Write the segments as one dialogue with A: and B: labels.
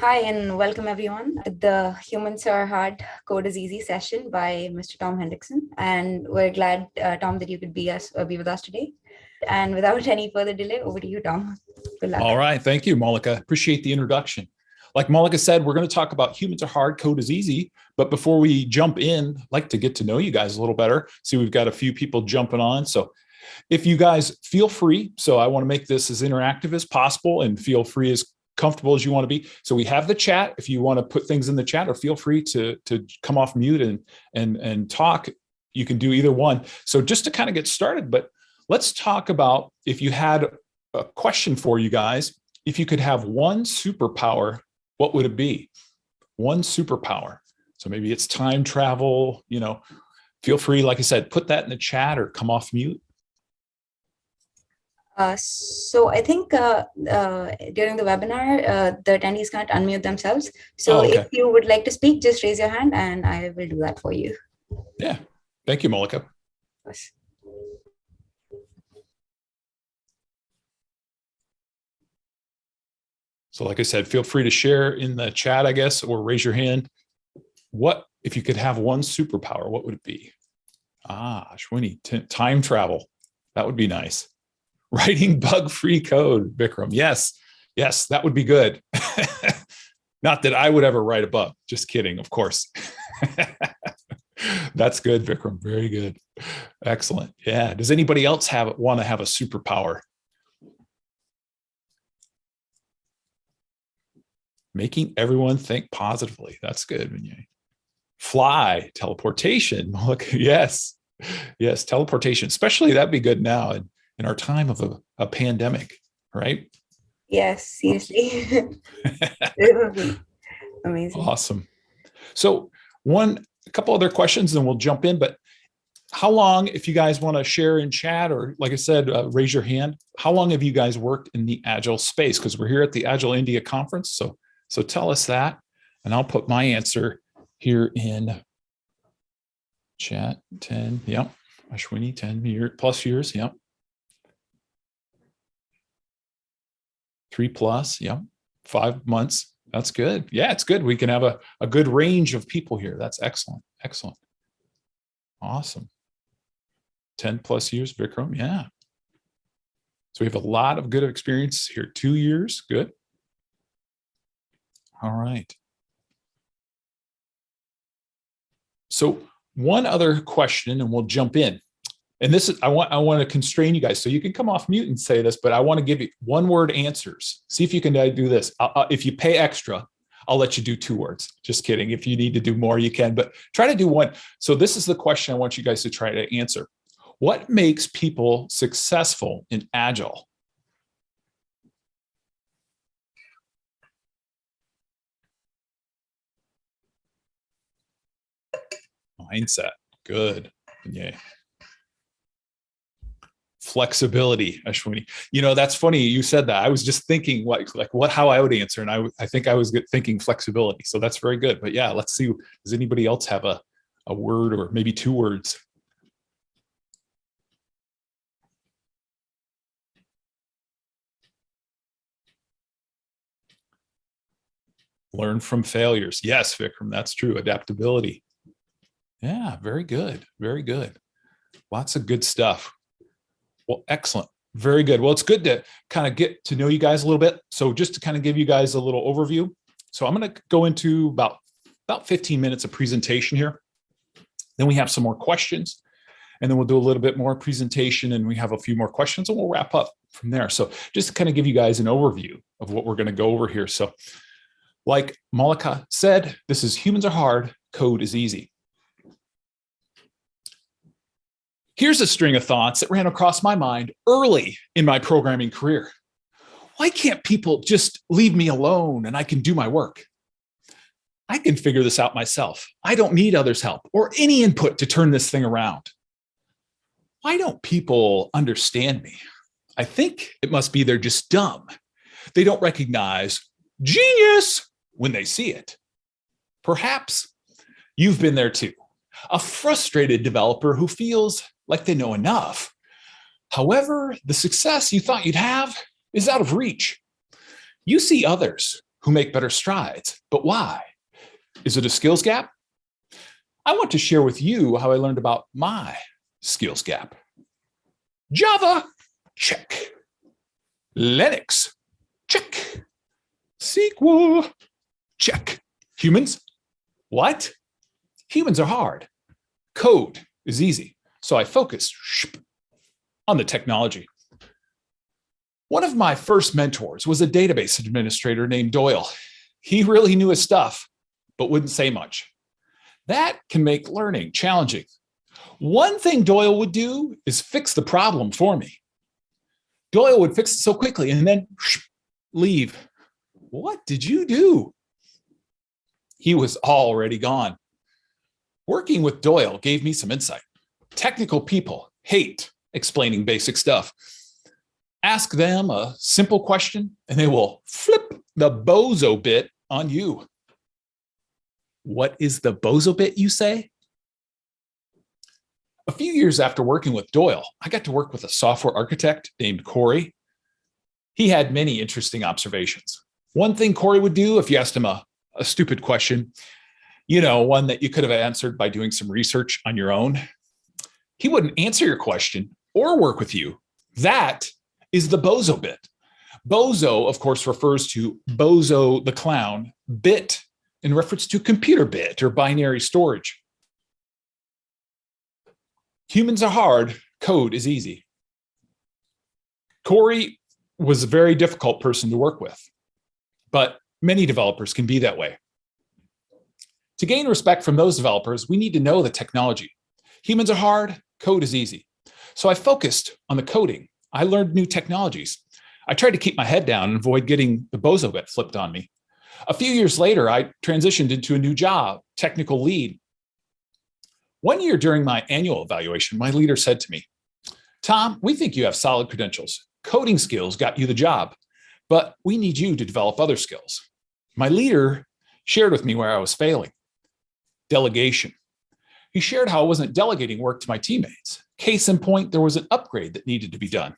A: Hi, and welcome everyone the Humans Are Hard Code is Easy session by Mr. Tom Hendrickson. And we're glad, uh, Tom, that you could be, us, uh, be with us today. And without any further delay, over to you, Tom.
B: All right. Thank you, Malika. Appreciate the introduction. Like Malika said, we're going to talk about humans are hard, code is easy. But before we jump in, I'd like to get to know you guys a little better. See, we've got a few people jumping on. So if you guys feel free, so I want to make this as interactive as possible and feel free as comfortable as you want to be. So we have the chat. If you want to put things in the chat or feel free to, to come off mute and, and, and talk, you can do either one. So just to kind of get started, but let's talk about if you had a question for you guys, if you could have one superpower, what would it be? One superpower. So maybe it's time travel, you know, feel free, like I said, put that in the chat or come off mute.
A: Uh, so I think uh, uh, during the webinar, uh, the attendees can't unmute themselves. So oh, okay. if you would like to speak, just raise your hand and I will do that for you.
B: Yeah. Thank you, Malika. Yes. So like I said, feel free to share in the chat, I guess, or raise your hand. What, if you could have one superpower, what would it be? Ah, Ashwini, time travel. That would be nice writing bug-free code, Bikram. Yes, yes, that would be good. Not that I would ever write a bug, just kidding, of course. That's good, Vikram, very good. Excellent, yeah. Does anybody else have want to have a superpower? Making everyone think positively, that's good, Vinay. Fly, teleportation, look, yes, yes, teleportation, especially that'd be good now. And in our time of a, a pandemic, right?
A: Yes, seriously. amazing.
B: Awesome. So one, a couple other questions and we'll jump in, but how long, if you guys want to share in chat or like I said, uh, raise your hand, how long have you guys worked in the Agile space? Because we're here at the Agile India conference. So, so tell us that and I'll put my answer here in chat 10. Yep. Ashwini, 10 year plus years. Yep. Three plus, yeah, five months. That's good. Yeah, it's good. We can have a, a good range of people here. That's excellent. Excellent. Awesome. 10 plus years, Vikram. Yeah. So we have a lot of good experience here. Two years. Good. All right. So one other question and we'll jump in and this is, I want, I want to constrain you guys. So you can come off mute and say this, but I want to give you one word answers. See if you can uh, do this. Uh, if you pay extra, I'll let you do two words. Just kidding. If you need to do more, you can, but try to do one. So this is the question I want you guys to try to answer. What makes people successful in Agile? Mindset. Good. Yeah flexibility, Ashwini. You know, that's funny you said that. I was just thinking like, like what, how I would answer. And I, I think I was thinking flexibility. So that's very good. But yeah, let's see, does anybody else have a, a word or maybe two words? Learn from failures. Yes, Vikram, that's true. Adaptability. Yeah, very good. Very good. Lots of good stuff. Well, excellent. Very good. Well, it's good to kind of get to know you guys a little bit. So just to kind of give you guys a little overview. So I'm going to go into about, about 15 minutes of presentation here. Then we have some more questions and then we'll do a little bit more presentation and we have a few more questions and we'll wrap up from there. So just to kind of give you guys an overview of what we're going to go over here. So like Malika said, this is humans are hard, code is easy. Here's a string of thoughts that ran across my mind early in my programming career. Why can't people just leave me alone and I can do my work? I can figure this out myself. I don't need others' help or any input to turn this thing around. Why don't people understand me? I think it must be they're just dumb. They don't recognize genius when they see it. Perhaps you've been there too. A frustrated developer who feels like they know enough. However, the success you thought you'd have is out of reach. You see others who make better strides. But why? Is it a skills gap? I want to share with you how I learned about my skills gap. Java, check. Linux, check. SQL, check. Humans, what? Humans are hard. Code is easy. So I focused on the technology. One of my first mentors was a database administrator named Doyle. He really knew his stuff, but wouldn't say much. That can make learning challenging. One thing Doyle would do is fix the problem for me. Doyle would fix it so quickly and then leave. What did you do? He was already gone. Working with Doyle gave me some insight. Technical people hate explaining basic stuff. Ask them a simple question and they will flip the bozo bit on you. What is the bozo bit, you say? A few years after working with Doyle, I got to work with a software architect named Corey. He had many interesting observations. One thing Corey would do if you asked him a, a stupid question, you know, one that you could have answered by doing some research on your own, he wouldn't answer your question or work with you. That is the bozo bit. Bozo, of course, refers to Bozo the clown, bit in reference to computer bit or binary storage. Humans are hard, code is easy. Corey was a very difficult person to work with, but many developers can be that way. To gain respect from those developers, we need to know the technology. Humans are hard, code is easy. So I focused on the coding. I learned new technologies. I tried to keep my head down and avoid getting the bozo bit flipped on me. A few years later, I transitioned into a new job, technical lead. One year during my annual evaluation, my leader said to me, Tom, we think you have solid credentials. Coding skills got you the job, but we need you to develop other skills. My leader shared with me where I was failing. Delegation. He shared how I wasn't delegating work to my teammates. Case in point, there was an upgrade that needed to be done.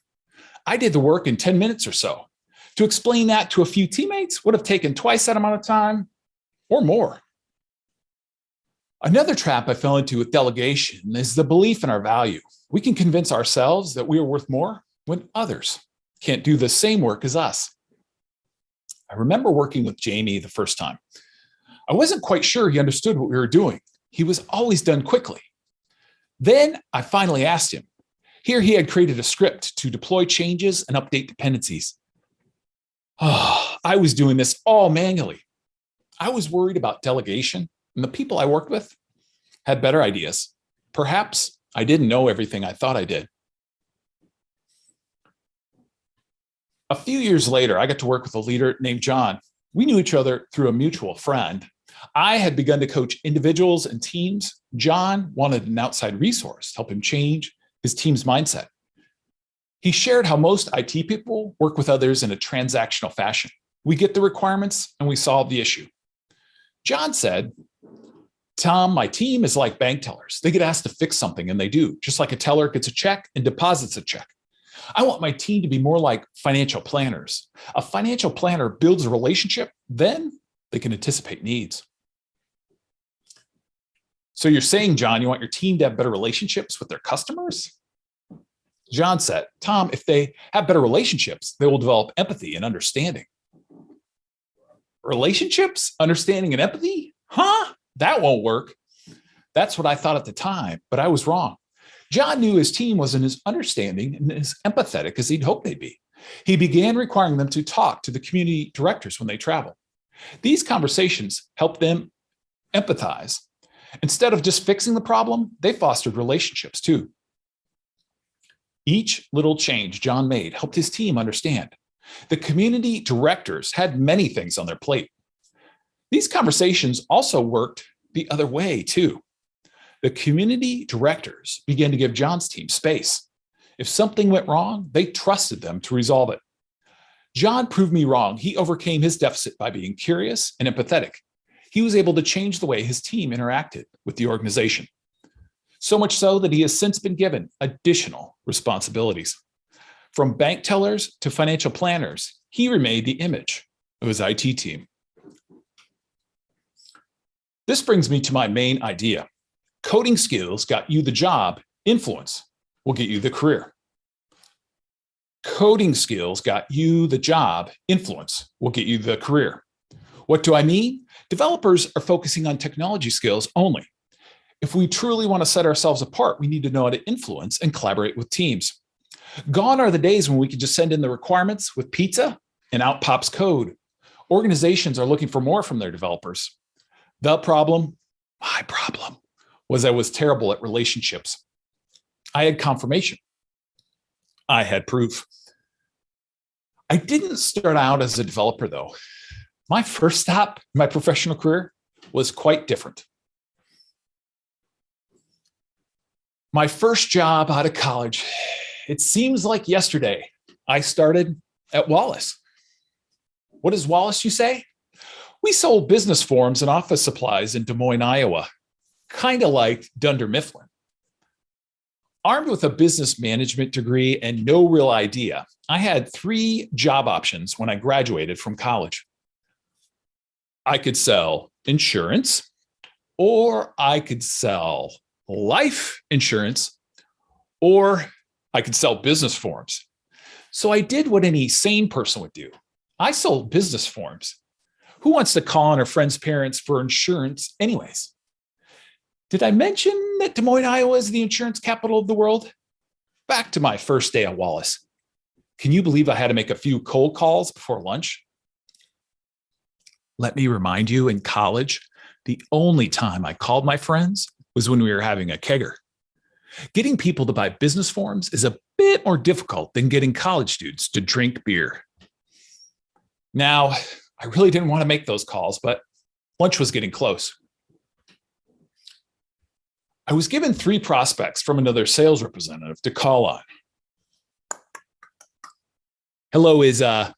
B: I did the work in 10 minutes or so. To explain that to a few teammates would have taken twice that amount of time or more. Another trap I fell into with delegation is the belief in our value. We can convince ourselves that we are worth more when others can't do the same work as us. I remember working with Jamie the first time. I wasn't quite sure he understood what we were doing. He was always done quickly. Then I finally asked him. Here he had created a script to deploy changes and update dependencies. Oh, I was doing this all manually. I was worried about delegation and the people I worked with had better ideas. Perhaps I didn't know everything I thought I did. A few years later, I got to work with a leader named John. We knew each other through a mutual friend. I had begun to coach individuals and teams. John wanted an outside resource to help him change his team's mindset. He shared how most IT people work with others in a transactional fashion. We get the requirements and we solve the issue. John said, Tom, my team is like bank tellers. They get asked to fix something and they do, just like a teller gets a check and deposits a check. I want my team to be more like financial planners. A financial planner builds a relationship, then they can anticipate needs. So you're saying, John, you want your team to have better relationships with their customers? John said, Tom, if they have better relationships, they will develop empathy and understanding. Relationships, understanding and empathy? Huh? That won't work. That's what I thought at the time, but I was wrong. John knew his team wasn't as understanding and as empathetic as he'd hoped they'd be. He began requiring them to talk to the community directors when they travel. These conversations helped them empathize. Instead of just fixing the problem, they fostered relationships too. Each little change John made helped his team understand. The community directors had many things on their plate. These conversations also worked the other way too. The community directors began to give John's team space. If something went wrong, they trusted them to resolve it. John proved me wrong. He overcame his deficit by being curious and empathetic. He was able to change the way his team interacted with the organization so much so that he has since been given additional responsibilities. From bank tellers to financial planners, he remained the image of his IT team. This brings me to my main idea. Coding skills got you the job, influence will get you the career. Coding skills got you the job, influence will get you the career. What do I mean? Developers are focusing on technology skills only. If we truly want to set ourselves apart, we need to know how to influence and collaborate with teams. Gone are the days when we could just send in the requirements with pizza and out pops code. Organizations are looking for more from their developers. The problem, my problem, was I was terrible at relationships. I had confirmation. I had proof. I didn't start out as a developer though. My first stop in my professional career was quite different. My first job out of college, it seems like yesterday, I started at Wallace. What is Wallace, you say? We sold business forms and office supplies in Des Moines, Iowa, kind of like Dunder Mifflin. Armed with a business management degree and no real idea, I had three job options when I graduated from college. I could sell insurance, or I could sell life insurance, or I could sell business forms. So I did what any sane person would do. I sold business forms. Who wants to call on a friend's parents for insurance anyways? Did I mention that Des Moines, Iowa is the insurance capital of the world? Back to my first day at Wallace. Can you believe I had to make a few cold calls before lunch? Let me remind you in college, the only time I called my friends was when we were having a kegger. Getting people to buy business forms is a bit more difficult than getting college students to drink beer. Now, I really didn't want to make those calls, but lunch was getting close. I was given three prospects from another sales representative to call on. Hello, is uh,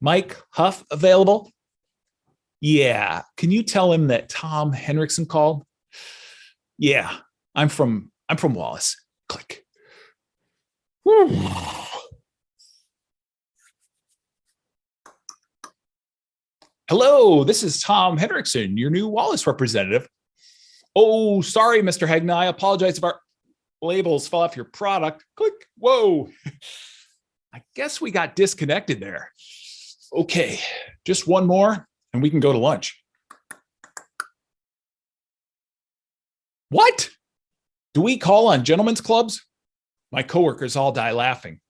B: Mike Huff available? Yeah, can you tell him that Tom Henriksen called? Yeah, I'm from I'm from Wallace. Click. Hello, this is Tom Henriksen, your new Wallace representative. Oh, sorry, Mr. Hegna. I apologize if our labels fell off your product. Click. Whoa. I guess we got disconnected there. Okay, just one more and we can go to lunch. What? Do we call on gentlemen's clubs? My coworkers all die laughing.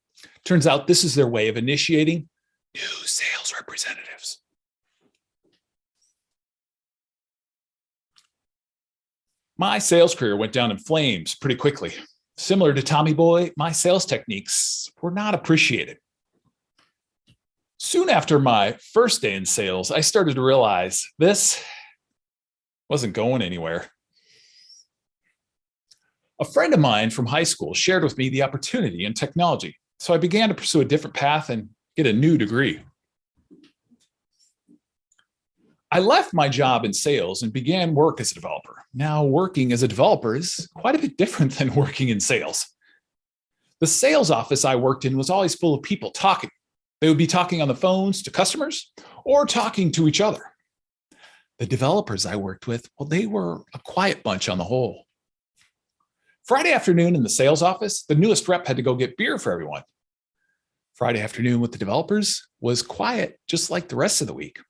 B: Turns out this is their way of initiating new sales representatives. My sales career went down in flames pretty quickly. Similar to Tommy Boy, my sales techniques were not appreciated. Soon after my first day in sales, I started to realize this wasn't going anywhere. A friend of mine from high school shared with me the opportunity in technology, so I began to pursue a different path and get a new degree. I left my job in sales and began work as a developer. Now working as a developer is quite a bit different than working in sales. The sales office I worked in was always full of people talking. They would be talking on the phones to customers or talking to each other. The developers I worked with, well, they were a quiet bunch on the whole. Friday afternoon in the sales office, the newest rep had to go get beer for everyone. Friday afternoon with the developers was quiet, just like the rest of the week.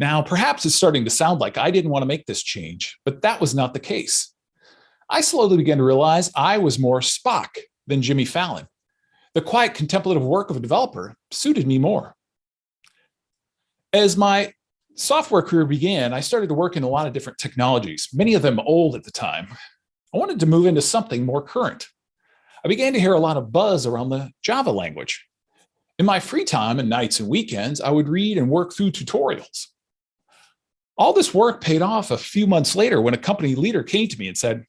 B: Now, perhaps it's starting to sound like I didn't want to make this change, but that was not the case. I slowly began to realize I was more Spock than Jimmy Fallon. The quiet contemplative work of a developer suited me more. As my software career began, I started to work in a lot of different technologies, many of them old at the time. I wanted to move into something more current. I began to hear a lot of buzz around the Java language. In my free time and nights and weekends, I would read and work through tutorials. All this work paid off a few months later when a company leader came to me and said,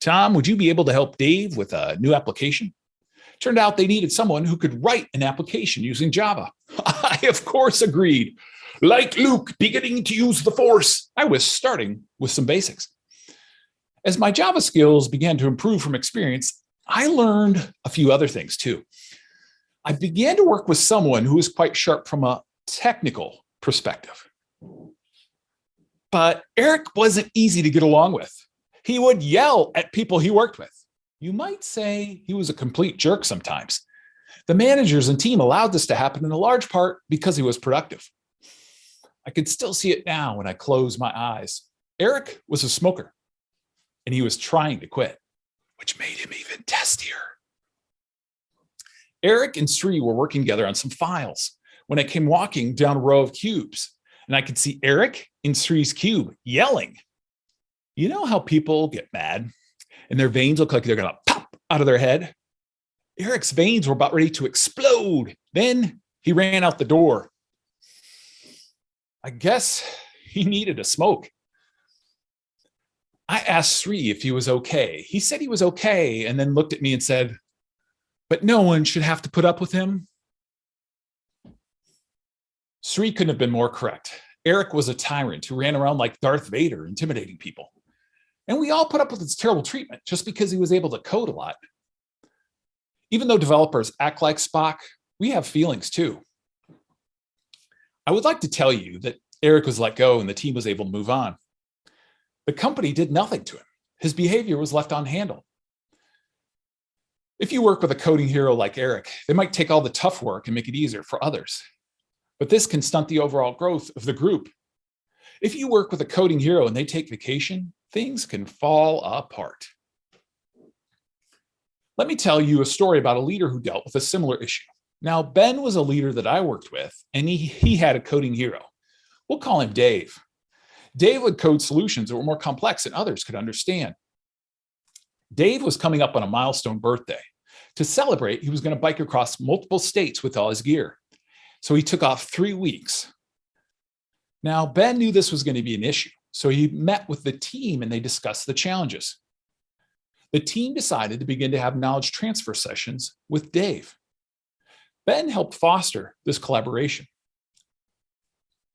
B: Tom, would you be able to help Dave with a new application? Turned out they needed someone who could write an application using Java. I, of course, agreed. Like Luke beginning to use the force, I was starting with some basics. As my Java skills began to improve from experience, I learned a few other things too. I began to work with someone who was quite sharp from a technical perspective. But Eric wasn't easy to get along with. He would yell at people he worked with. You might say he was a complete jerk sometimes. The managers and team allowed this to happen in a large part because he was productive. I can still see it now when I close my eyes. Eric was a smoker and he was trying to quit, which made him even testier. Eric and Sri were working together on some files when I came walking down a row of cubes and I could see Eric in Sri's cube yelling. You know how people get mad and their veins look like they're going to pop out of their head? Eric's veins were about ready to explode. Then he ran out the door. I guess he needed a smoke. I asked Sri if he was okay. He said he was okay and then looked at me and said, but no one should have to put up with him. Sri couldn't have been more correct. Eric was a tyrant who ran around like Darth Vader, intimidating people. And we all put up with his terrible treatment just because he was able to code a lot. Even though developers act like Spock, we have feelings too. I would like to tell you that Eric was let go and the team was able to move on. The company did nothing to him. His behavior was left unhandled. If you work with a coding hero like Eric, they might take all the tough work and make it easier for others. But this can stunt the overall growth of the group. If you work with a coding hero and they take vacation, things can fall apart. Let me tell you a story about a leader who dealt with a similar issue. Now, Ben was a leader that I worked with, and he, he had a coding hero. We'll call him Dave. Dave would code solutions that were more complex than others could understand. Dave was coming up on a milestone birthday. To celebrate, he was going to bike across multiple states with all his gear. So he took off three weeks. Now, Ben knew this was going to be an issue. So he met with the team and they discussed the challenges. The team decided to begin to have knowledge transfer sessions with Dave. Ben helped foster this collaboration.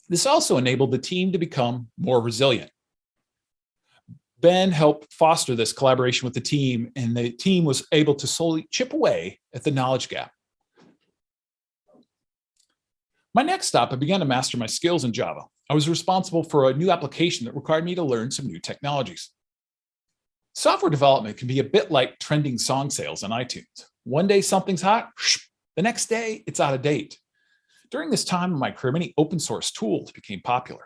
B: This also enabled the team to become more resilient. Ben helped foster this collaboration with the team and the team was able to slowly chip away at the knowledge gap. My next stop, I began to master my skills in Java. I was responsible for a new application that required me to learn some new technologies. Software development can be a bit like trending song sales on iTunes. One day something's hot, the next day it's out of date. During this time in my career, many open source tools became popular.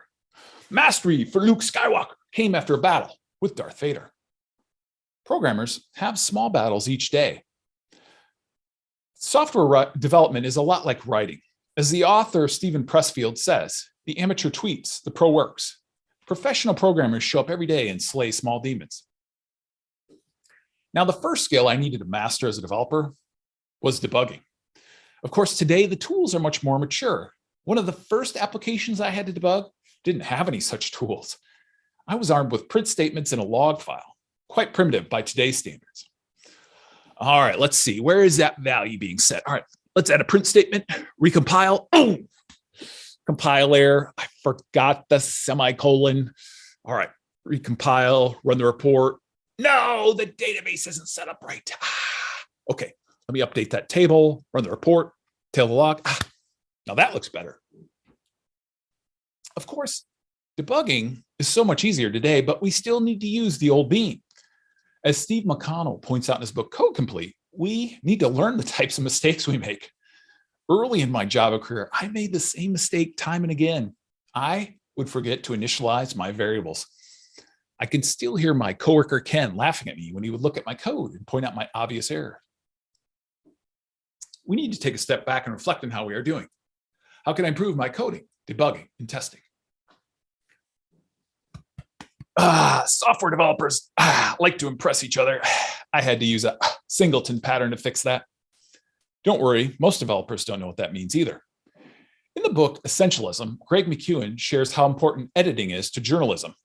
B: Mastery for Luke Skywalker came after a battle with Darth Vader. Programmers have small battles each day. Software development is a lot like writing. As the author Steven Pressfield says, the amateur tweets, the pro works. Professional programmers show up every day and slay small demons. Now, the first skill I needed to master as a developer was debugging. Of course, today the tools are much more mature. One of the first applications I had to debug didn't have any such tools. I was armed with print statements and a log file, quite primitive by today's standards. All right, let's see, where is that value being set? All right, let's add a print statement, recompile. Oh, compile error. I forgot the semicolon. All right, recompile, run the report. No, the database isn't set up right. Ah, okay, let me update that table, run the report, tail the log. Ah, now that looks better. Of course, debugging is so much easier today, but we still need to use the old bean. As Steve McConnell points out in his book, Code Complete, we need to learn the types of mistakes we make. Early in my Java career, I made the same mistake time and again. I would forget to initialize my variables. I can still hear my coworker Ken laughing at me when he would look at my code and point out my obvious error. We need to take a step back and reflect on how we are doing. How can I improve my coding, debugging, and testing? Ah, software developers ah, like to impress each other. I had to use a singleton pattern to fix that. Don't worry, most developers don't know what that means either. In the book Essentialism, Greg McKeown shares how important editing is to journalism.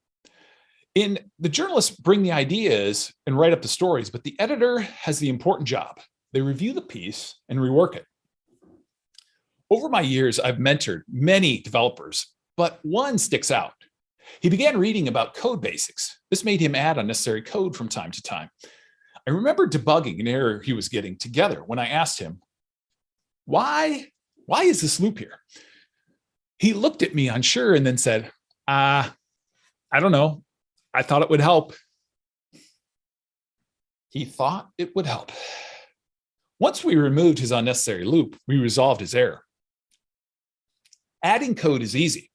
B: In the journalists bring the ideas and write up the stories, but the editor has the important job. They review the piece and rework it. Over my years, I've mentored many developers, but one sticks out. He began reading about code basics. This made him add unnecessary code from time to time. I remember debugging an error he was getting together when I asked him, why, why is this loop here? He looked at me unsure and then said, ah, I don't know. I thought it would help. He thought it would help. Once we removed his unnecessary loop, we resolved his error. Adding code is easy.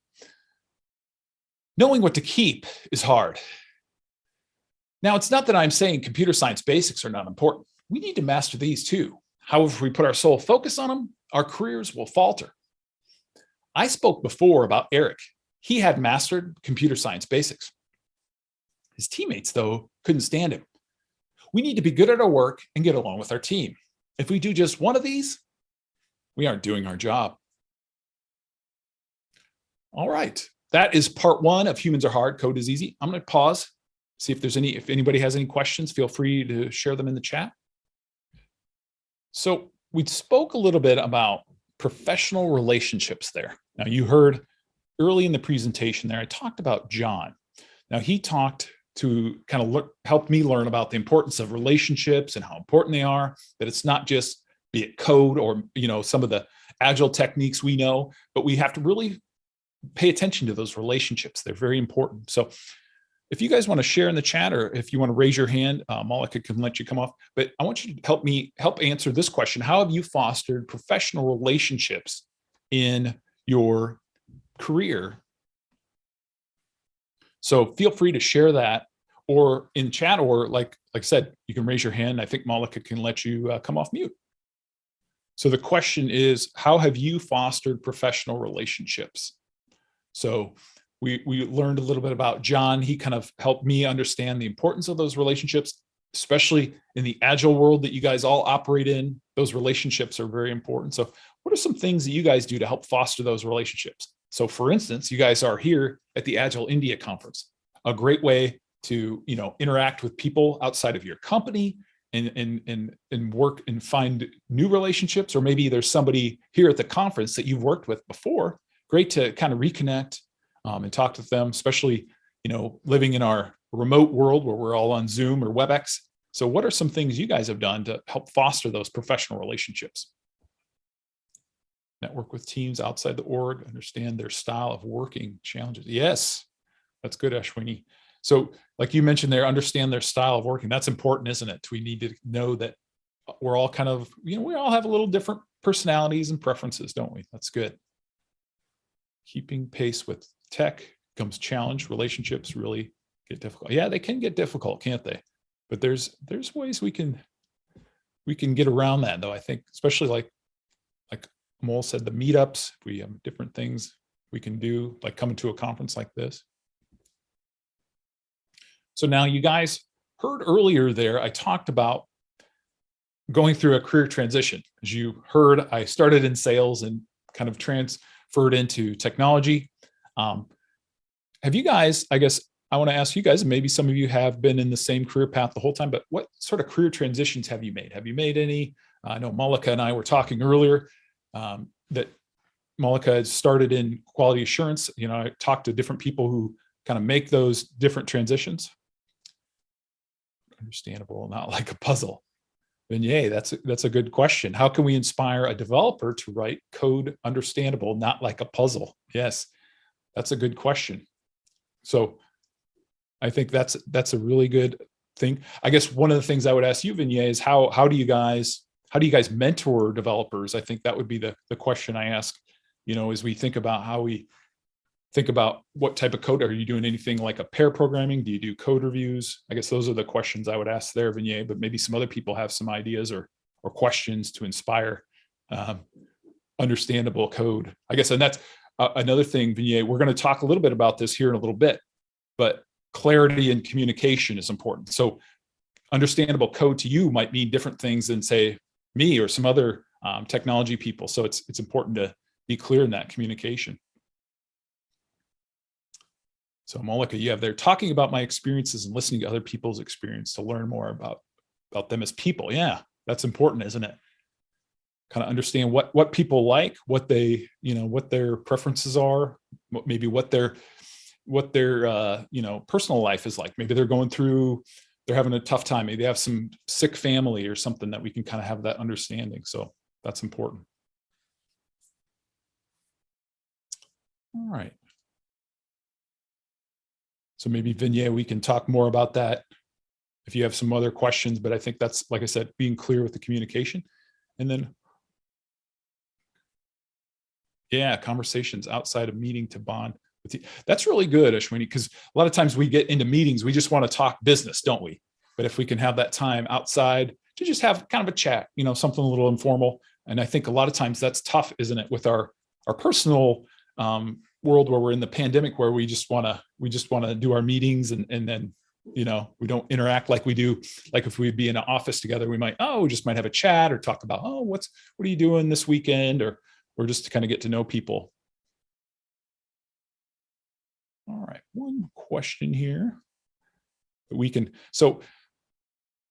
B: Knowing what to keep is hard. Now, it's not that I'm saying computer science basics are not important. We need to master these too. However, if we put our sole focus on them, our careers will falter. I spoke before about Eric. He had mastered computer science basics. His teammates, though, couldn't stand him. We need to be good at our work and get along with our team. If we do just one of these, we aren't doing our job. All right, that is part one of Humans Are Hard, Code is Easy. I'm going to pause, see if there's any, if anybody has any questions, feel free to share them in the chat. So we spoke a little bit about professional relationships there. Now you heard early in the presentation there, I talked about John. Now he talked to kind of look, help me learn about the importance of relationships and how important they are, that it's not just be it code or, you know, some of the agile techniques we know, but we have to really pay attention to those relationships. They're very important. So if you guys want to share in the chat or if you want to raise your hand, uh, Malika can let you come off, but I want you to help me help answer this question. How have you fostered professional relationships in your career? So feel free to share that or in chat or like, like I said, you can raise your hand. I think Malika can let you uh, come off mute. So the question is, how have you fostered professional relationships? So we, we learned a little bit about John. He kind of helped me understand the importance of those relationships, especially in the agile world that you guys all operate in. Those relationships are very important. So what are some things that you guys do to help foster those relationships? So for instance, you guys are here at the Agile India conference, a great way to, you know, interact with people outside of your company and, and, and, and work and find new relationships, or maybe there's somebody here at the conference that you've worked with before. Great to kind of reconnect um, and talk to them, especially, you know, living in our remote world where we're all on Zoom or WebEx. So what are some things you guys have done to help foster those professional relationships? Network with teams outside the org, understand their style of working challenges. Yes, that's good, Ashwini. So like you mentioned there, understand their style of working. That's important, isn't it? We need to know that we're all kind of, you know, we all have a little different personalities and preferences, don't we? That's good. Keeping pace with tech comes challenge. Relationships really get difficult. Yeah, they can get difficult, can't they? But there's there's ways we can we can get around that though. I think especially like like Mole said, the meetups, we have different things we can do, like coming to a conference like this. So now you guys heard earlier there, I talked about going through a career transition. As you heard, I started in sales and kind of transferred into technology. Um, have you guys, I guess I want to ask you guys, and maybe some of you have been in the same career path the whole time, but what sort of career transitions have you made? Have you made any? I know Malika and I were talking earlier um, that Malika had started in quality assurance. You know, I talked to different people who kind of make those different transitions. Understandable, not like a puzzle. Vinay, that's a, that's a good question. How can we inspire a developer to write code understandable, not like a puzzle? Yes, that's a good question. So I think that's that's a really good thing. I guess one of the things I would ask you, Vinay, is how how do you guys how do you guys mentor developers? I think that would be the the question I ask. You know, as we think about how we think about what type of code are you doing anything like a pair programming? Do you do code reviews? I guess those are the questions I would ask there, Vinay, but maybe some other people have some ideas or or questions to inspire um, understandable code. I guess, and that's uh, another thing, Vinay, we're going to talk a little bit about this here in a little bit, but clarity and communication is important. So understandable code to you might mean different things than say me or some other um, technology people. So it's, it's important to be clear in that communication. So Malika, you have there talking about my experiences and listening to other people's experience to learn more about, about them as people. Yeah, that's important, isn't it? Kind of understand what what people like, what they, you know, what their preferences are, what maybe what their what their uh, you know, personal life is like. Maybe they're going through, they're having a tough time. Maybe they have some sick family or something that we can kind of have that understanding. So that's important. All right. So maybe Vinay, we can talk more about that if you have some other questions, but I think that's, like I said, being clear with the communication. And then, yeah, conversations outside of meeting to bond with you. That's really good, Ashwini, because a lot of times we get into meetings, we just want to talk business, don't we? But if we can have that time outside to just have kind of a chat, you know, something a little informal. And I think a lot of times that's tough, isn't it, with our our personal um, world where we're in the pandemic, where we just want to we just want to do our meetings and and then you know we don't interact like we do like if we'd be in an office together we might oh we just might have a chat or talk about oh what's what are you doing this weekend or or just to kind of get to know people all right one question here that we can so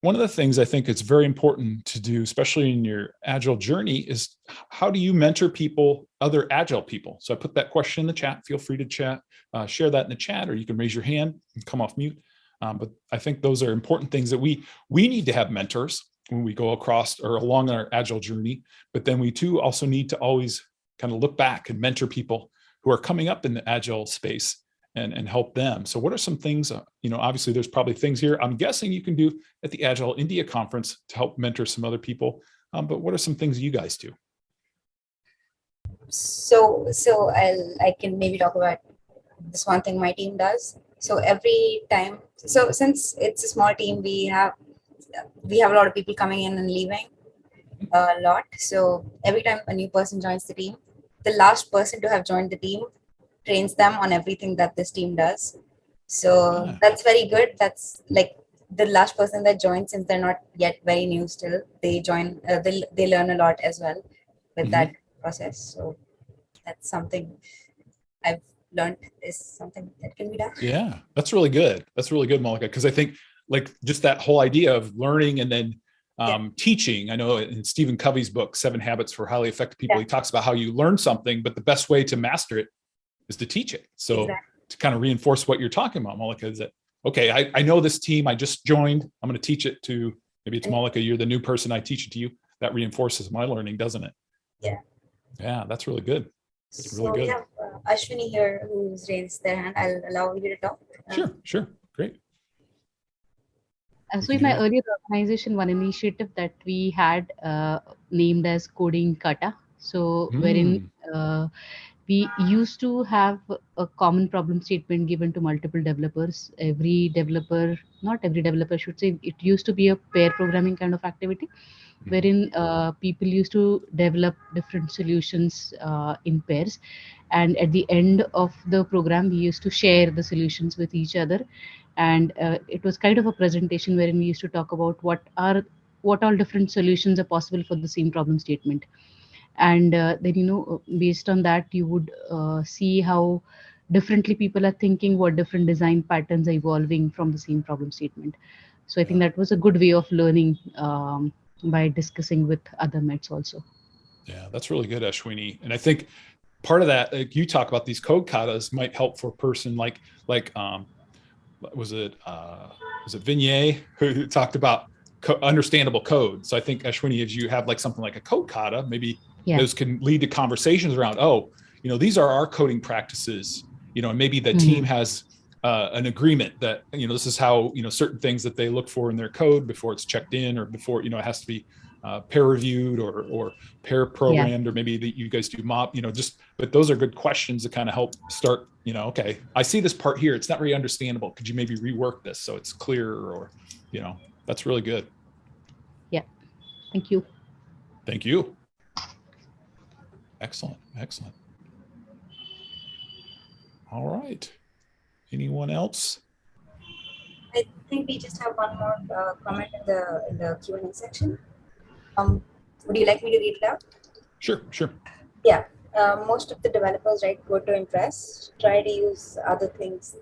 B: one of the things I think it's very important to do, especially in your agile journey, is how do you mentor people, other agile people? So I put that question in the chat. Feel free to chat, uh, share that in the chat, or you can raise your hand and come off mute. Um, but I think those are important things that we we need to have mentors when we go across or along our agile journey. But then we too also need to always kind of look back and mentor people who are coming up in the agile space and, and help them. So what are some things, uh, you know, obviously there's probably things here I'm guessing you can do at the Agile India conference to help mentor some other people. Um, but what are some things you guys do?
A: So, so I'll, I can maybe talk about this one thing my team does. So every time, so since it's a small team, we have, we have a lot of people coming in and leaving a lot. So every time a new person joins the team, the last person to have joined the team trains them on everything that this team does. So
B: Yeah.
A: that's very good. That's like the last person that joins, since they're not yet very new still, they join, uh, they, they learn a lot as well with
B: Mhm.
A: that process. So that's something I've learned is something that can be done.
B: Yeah, that's really good. That's really good, Malika, because I think like just that whole idea of learning and then
A: Yeah.
B: um, teaching. I know in Stephen Covey's book, Seven Habits for Highly Effective People,
A: Yeah.
B: he talks about how you learn something, but the best way to master it is to teach it. So
A: Exactly.
B: to kind of reinforce what you're talking about, Malika, is that, okay, I, I know this team, I just joined, I'm going to teach it to, maybe it's Malika, you're the new person, I teach it to you. That reinforces my learning, doesn't it?
A: Yeah.
B: Yeah, that's really good. It's really
A: So we
B: good.
A: have uh, Ashwini here who's raised their hand. I'll allow you to talk. Uh,
B: Sure, sure, great.
C: So in my earlier organization, one initiative that we had uh, named as Coding Kata. So wherein uh, we used to have a common problem statement given to multiple developers. Every developer, not every developer should say, it used to be a pair programming kind of activity, wherein uh, people used to develop different solutions uh, in pairs. And at the end of the program, we used to share the solutions with each other and uh, it was kind of a presentation wherein we used to talk about what are what all different solutions are possible for the same problem statement. And uh, then you know based on that you would uh, see how differently people are thinking what different design patterns are evolving from the same problem statement. So i think that was a good way of learning um, by discussing with other mets also.
B: Yeah, that's really good, Ashwini. And I think part of that, like you talk about these code katas might help for a person like, like, um, was it, uh, was it Vinay who talked about co understandable code? So I think Ashwini, if you have like something like a code kata, maybe
C: Yeah.
B: those can lead to conversations around, oh, you know, these are our coding practices, you know, and maybe the
C: Mhm.
B: team has uh, an agreement that, you know, this is how, you know, certain things that they look for in their code before it's checked in or before, you know, it has to be uh, peer reviewed or, or pair programmed, or maybe that you guys do mob, you know, just, but those are good questions to kind of help start, you know, okay, I see this part here. It's not very understandable. Could you maybe rework this so it's clearer or, you know, that's really good. Yeah.
C: Thank you
B: Thank you. Excellent, excellent. All right. Anyone else?
A: I think we just have one more uh, comment in the in the Q and A section. Um, would you like me to read it out?
B: Sure, sure.
A: Uh, most of the developers write code to impress. Try to use other things.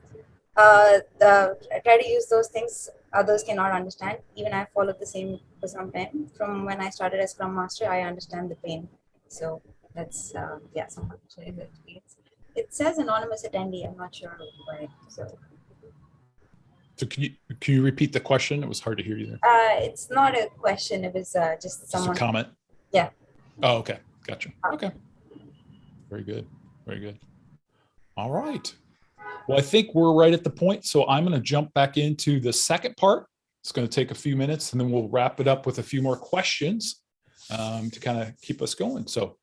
A: Uh, the, try to use those things others cannot understand. Even I followed the same for some time. From when I started as Scrum Master, I understand the pain. So that's uh, yeah, experience. It says anonymous attendee. I'm not sure why. So
B: So can you, can you repeat the question? It was hard to hear you there.
A: uh, it's not a question. It was uh, just
B: Just
A: someone.
B: a comment?
A: Yeah.
B: Oh, okay. Gotcha. Okay. Very good. Very good. All right. Well, I think we're right at the point, so I'm going to jump back into the second part. It's going to take a few minutes and then we'll wrap it up with a few more questions um, to kind of keep us going. So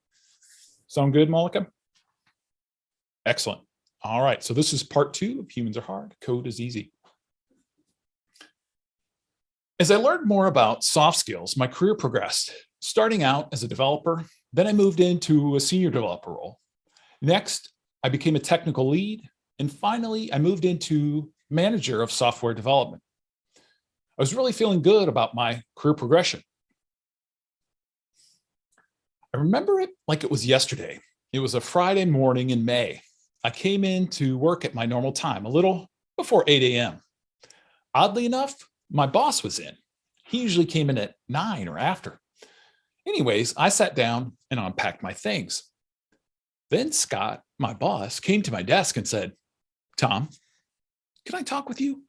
B: sound good, Malika? Excellent. All right, so this is part two of Humans Are Hard, Code is Easy. As I learned more about soft skills, my career progressed, starting out as a developer, then I moved into a senior developer role. Next, I became a technical lead, and finally, I moved into manager of software development. I was really feeling good about my career progression. I remember it like it was yesterday. It was a Friday morning in May. I came in to work at my normal time, a little before 8 a.m. Oddly enough, my boss was in. He usually came in at nine or after. Anyways, I sat down and unpacked my things. Then Scott, my boss, came to my desk and said, Tom, can I talk with you?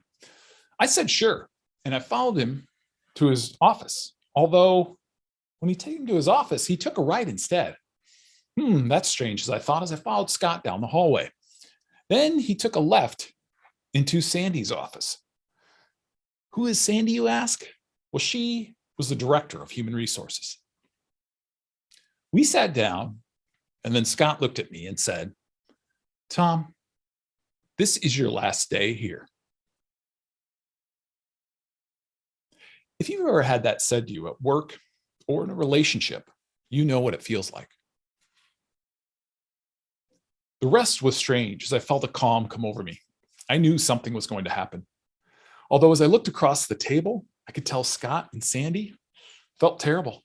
B: I said, sure. And I followed him to his office. Although when he took him to his office, he took a right instead. Hmm, that's strange, as I thought as I followed Scott down the hallway. Then he took a left into Sandy's office. Who is Sandy, you ask? Well, she was the director of human resources. We sat down and then Scott looked at me and said, Tom, this is your last day here. If you've ever had that said to you at work or in a relationship, you know what it feels like. The rest was strange as I felt a calm come over me. I knew something was going to happen. Although as I looked across the table, I could tell Scott and Sandy felt terrible.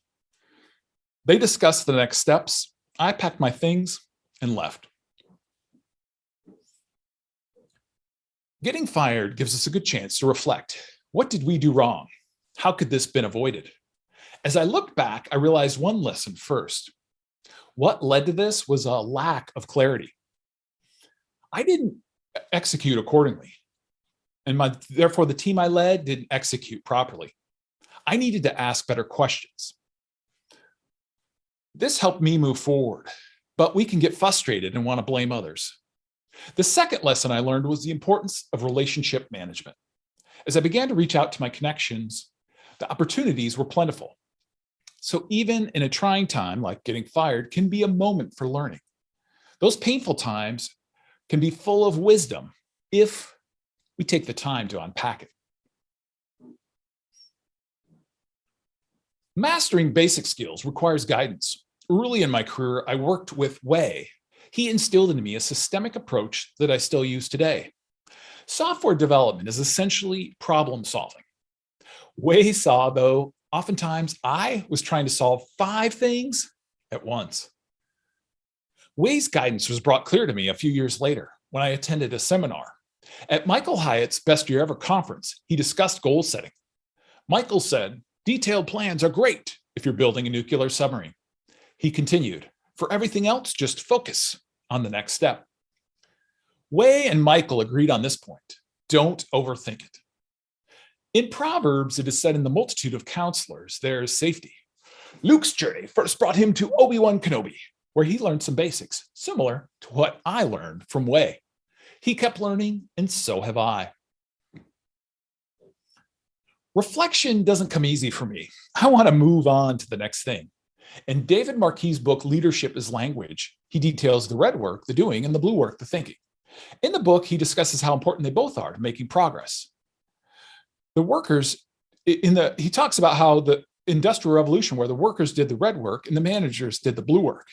B: They discussed the next steps. I packed my things and left. Getting fired gives us a good chance to reflect. What did we do wrong? How could this been avoided? As I looked back, I realized one lesson first. What led to this was a lack of clarity. I didn't execute accordingly. And my, therefore the team I led didn't execute properly. I needed to ask better questions. This helped me move forward, but we can get frustrated and want to blame others. The second lesson I learned was the importance of relationship management. As I began to reach out to my connections, the opportunities were plentiful. So even in a trying time like getting fired can be a moment for learning. Those painful times can be full of wisdom if we take the time to unpack it. Mastering basic skills requires guidance. Early in my career, I worked with Wei. He instilled into me a systemic approach that I still use today. Software development is essentially problem solving. Wei saw, though, oftentimes I was trying to solve five things at once. Wei's guidance was brought clear to me a few years later when I attended a seminar. At Michael Hyatt's Best Year Ever conference, he discussed goal setting. Michael said, Detailed plans are great if you're building a nuclear submarine. He continued, for everything else, just focus on the next step. Wei and Michael agreed on this point. Don't overthink it. In Proverbs, it is said in the multitude of counselors, there is safety. Luke's journey first brought him to Obi-Wan Kenobi, where he learned some basics, similar to what I learned from Wei. He kept learning, and so have I. Reflection doesn't come easy for me. I want to move on to the next thing. In David Marquet's book, Leadership is Language, he details the red work, the doing, and the blue work, the thinking. In the book, he discusses how important they both are to making progress. The workers, in the he talks about how the industrial revolution where the workers did the red work and the managers did the blue work.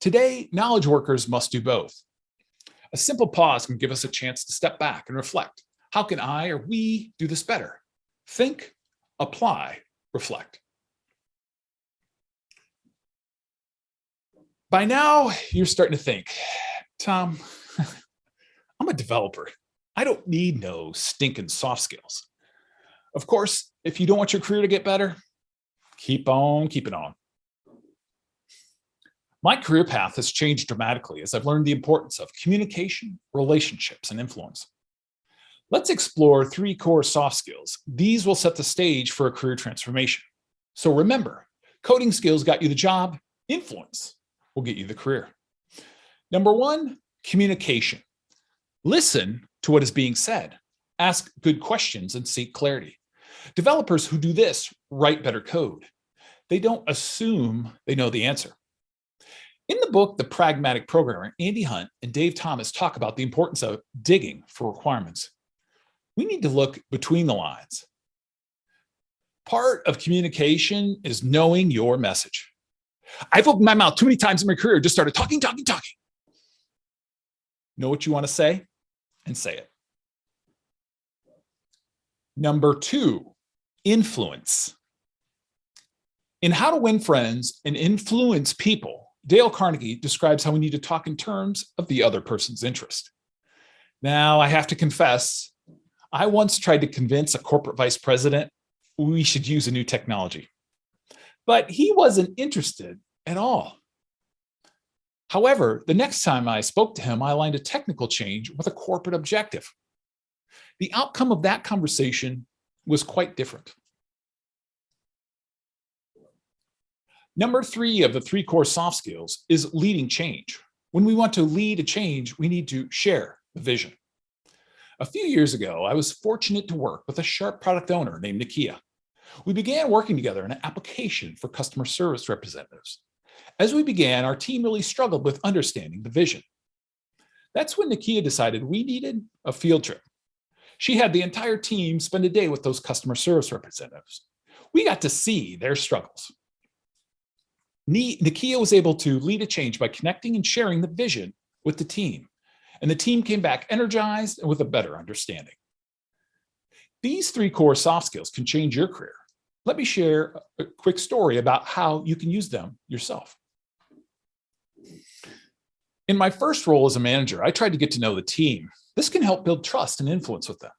B: Today, knowledge workers must do both. A simple pause can give us a chance to step back and reflect. How can I or we do this better? Think, apply, reflect. By now, you're starting to think, Tom, I'm a developer. I don't need no stinking soft skills. Of course, if you don't want your career to get better, keep on keeping on. My career path has changed dramatically as I've learned the importance of communication, relationships, and influence. Let's explore three core soft skills. These will set the stage for a career transformation. So remember, coding skills got you the job, influence will get you the career. Number one, communication. Listen to what is being said, ask good questions and seek clarity. Developers who do this write better code. They don't assume they know the answer. In the book, The Pragmatic Programmer, Andy Hunt and Dave Thomas talk about the importance of digging for requirements. We need to look between the lines. Part of communication is knowing your message. I've opened my mouth too many times in my career, just started talking, talking, talking. Know what you want to say and say it. Number two, influence. In How to Win Friends and Influence People, Dale Carnegie describes how we need to talk in terms of the other person's interest. Now, I have to confess, I once tried to convince a corporate vice president we should use a new technology, but he wasn't interested at all. However, the next time I spoke to him, I aligned a technical change with a corporate objective. The outcome of that conversation was quite different. Number three of the three core soft skills is leading change. When we want to lead a change, we need to share the vision. A few years ago, I was fortunate to work with a sharp product owner named Nakia. We began working together on an application for customer service representatives. As we began, our team really struggled with understanding the vision. That's when Nakia decided we needed a field trip. She had the entire team spend a day with those customer service representatives. We got to see their struggles. Nakia was able to lead a change by connecting and sharing the vision with the team. And the team came back energized and with a better understanding. These three core soft skills can change your career. Let me share a quick story about how you can use them yourself. In my first role as a manager, I tried to get to know the team. This can help build trust and influence with them.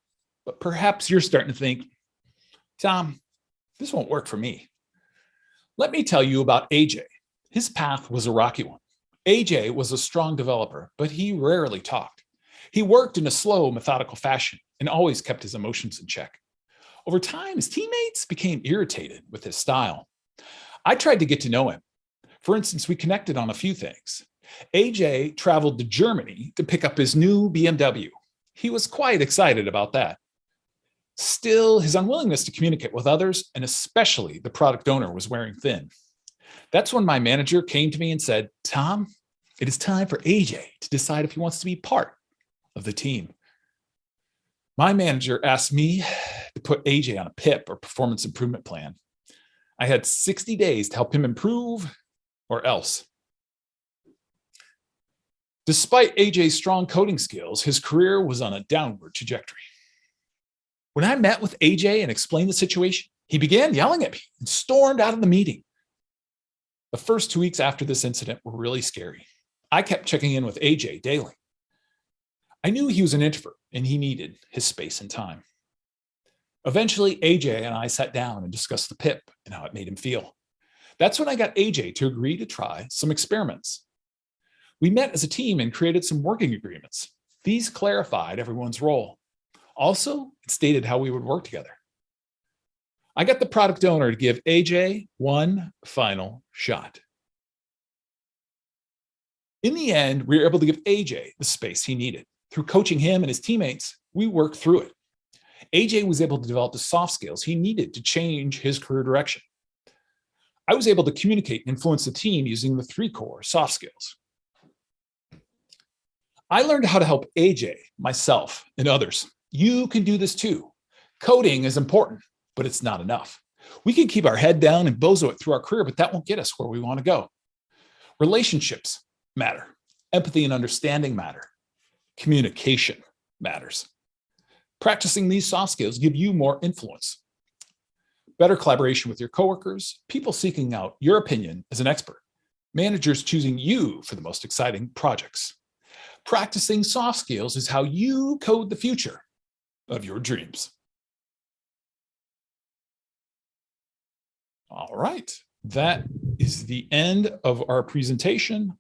B: But perhaps you're starting to think, Tom, this won't work for me. Let me tell you about AJ. His path was a rocky one. AJ was a strong developer, but he rarely talked. He worked in a slow, methodical fashion and always kept his emotions in check. Over time, his teammates became irritated with his style. I tried to get to know him. For instance, we connected on a few things. AJ traveled to Germany to pick up his new BMW. He was quite excited about that. Still, his unwillingness to communicate with others, and especially the product owner, was wearing thin. That's when my manager came to me and said, Tom, it is time for AJ to decide if he wants to be part of the team. My manager asked me to put AJ on a PIP or performance improvement plan. I had 60 days to help him improve or else. Despite AJ's strong coding skills, his career was on a downward trajectory. When I met with AJ and explained the situation, he began yelling at me and stormed out of the meeting. The first two weeks after this incident were really scary. I kept checking in with AJ daily. I knew he was an introvert and he needed his space and time. Eventually, AJ and I sat down and discussed the PIP and how it made him feel. That's when I got AJ to agree to try some experiments. We met as a team and created some working agreements. These clarified everyone's role. Also, it stated how we would work together. I got the product owner to give AJ one final shot. In the end, we were able to give AJ the space he needed. Through coaching him and his teammates, we worked through it. AJ was able to develop the soft skills he needed to change his career direction. I was able to communicate and influence the team using the three core soft skills. I learned how to help AJ, myself, and others you can do this too. Coding is important, but it's not enough. We can keep our head down and bozo it through our career, but that won't get us where we want to go. Relationships matter. Empathy and understanding matter. Communication matters. Practicing these soft skills give you more influence. Better collaboration with your coworkers, people seeking out your opinion as an expert, managers choosing you for the most exciting projects. Practicing soft skills is how you code the future of your dreams. All right, that is the end of our presentation.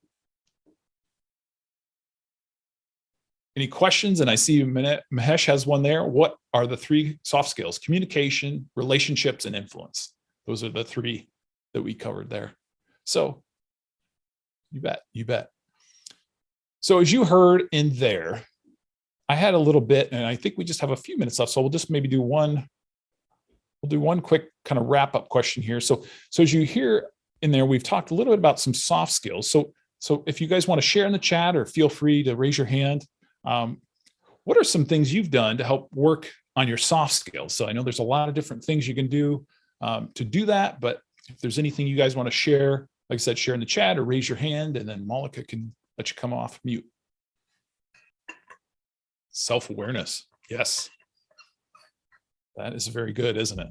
B: Any questions? And I see Mahesh has one there. What are the three soft skills? Communication, relationships, and influence. Those are the three that we covered there. So you bet, you bet. So as you heard in there, I had a little bit, and I think we just have a few minutes left, so we'll just maybe do one. We'll do one quick kind of wrap up question here. So, so as you hear in there, we've talked a little bit about some soft skills. So, so if you guys want to share in the chat or feel free to raise your hand, um, what are some things you've done to help work on your soft skills? So I know there's a lot of different things you can do um, to do that, but if there's anything you guys want to share, like I said, share in the chat or raise your hand, and then Malika can let you come off mute. Self-awareness, yes. That is very good, isn't it?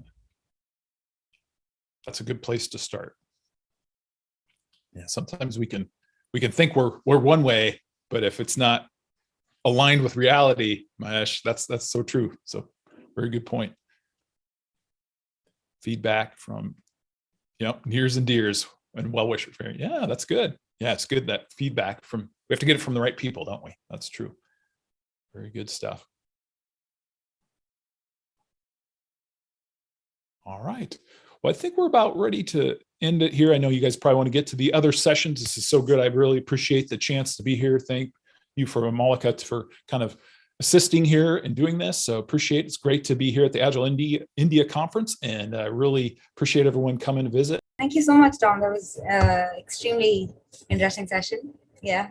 B: That's a good place to start. Yeah, sometimes we can we can think we're we're one way, but if it's not aligned with reality, Mahesh, that's that's so true. So very good point. Feedback from you know, nears and dears and well wishers. Yeah, that's good. Yeah, it's good that feedback from we have to get it from the right people, don't we? That's true. Very good stuff. All right. Well, I think we're about ready to end it here. I know you guys probably want to get to the other sessions. This is so good. I really appreciate the chance to be here. Thank you for Malika for kind of assisting here and doing this. So appreciate it. It's great to be here at the Agile India, India conference and I really appreciate everyone coming to visit.
A: Thank you so much, Tom. That was uh, extremely interesting session. Yeah.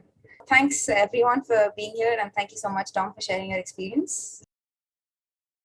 A: Thanks everyone for being here and thank you so much, Tom, for sharing your experience.